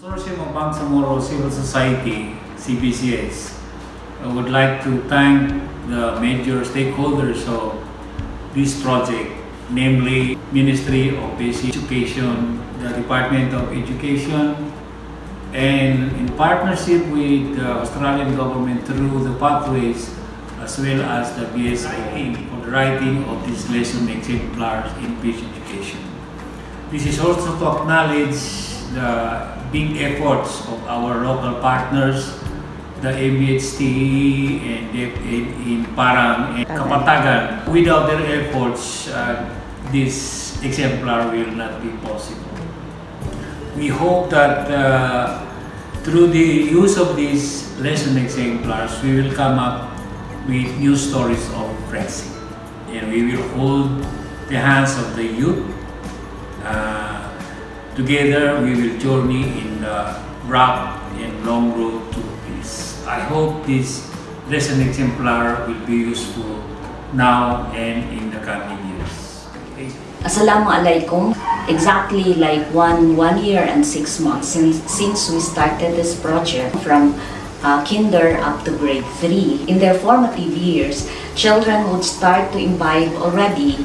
Consortium of Bangsamoro Civil Society, CBCS, I would like to thank the major stakeholders of this project, namely Ministry of Basic Education, the Department of Education, and in partnership with the Australian government through the pathways as well as the BSI for the writing of this lesson exemplars in peace education. This is also to acknowledge the big efforts of our local partners, the MHTE and in Parang and Kapatagan. Without their efforts, uh, this exemplar will not be possible. We hope that uh, through the use of these lesson exemplars, we will come up with new stories of Brexit. And we will hold the hands of the youth. Uh, together, we will journey in the rough and long road to peace. I hope this lesson exemplar will be useful now and in the coming years. Assalamualaikum. Exactly like one one year and six months since, since we started this project from uh, kinder up to grade 3. In their formative years, children would start to imbibe already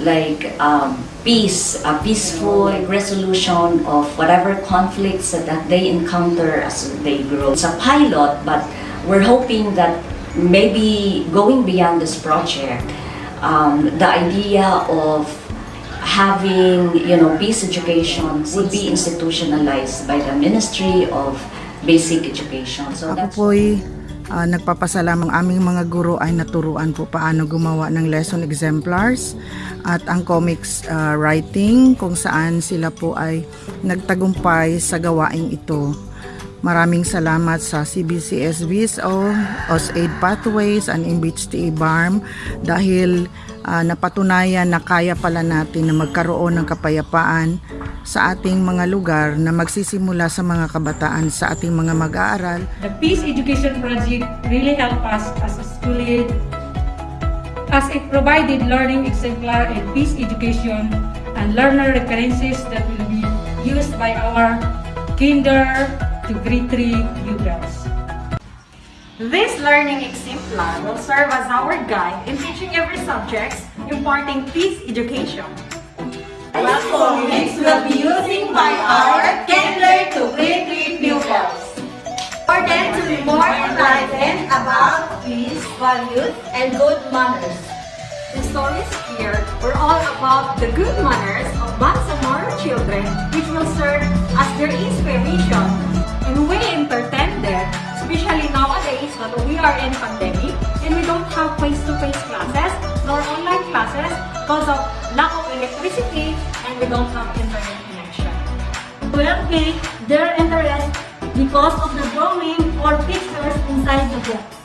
like um, peace, a peaceful resolution of whatever conflicts that they encounter as they grow. It's a pilot, but we're hoping that maybe going beyond this project, um, the idea of having, you know, peace education would be institutionalized by the Ministry of Basic Education. So Ako that's po'y ah, nagpapasalamang aming mga guro ay naturuan po paano gumawa ng lesson exemplars at ang comics ah, writing kung saan sila po ay nagtagumpay sa gawaing ito. Maraming salamat sa CBCS VSO, OSAID Pathways, and MBHTA BARM dahil ah, napatunayan na kaya pala natin na magkaroon ng kapayapaan sa ating mga lugar na magsisimula sa mga kabataan sa ating mga mag-aaral The Peace Education Project really helped us as a school aid as it provided learning exemplar and peace education and learner references that will be used by our kinder to grade 3 pupils. This learning exemplar will serve as our guide in teaching every subject, imparting peace education. What comics will be using by our kinder to grade 3 pupils. For them to be more enlightened about peace, values, and good manners. The stories here were all about the good manners of Bangsamoro children, which will serve as their inspiration. And we entertain them, especially nowadays that we are in pandemic and we don't have face-to-face classes nor online classes because of lack of electricity and we don't have internet connection. will pique their interest because of the drawing or pictures inside the book.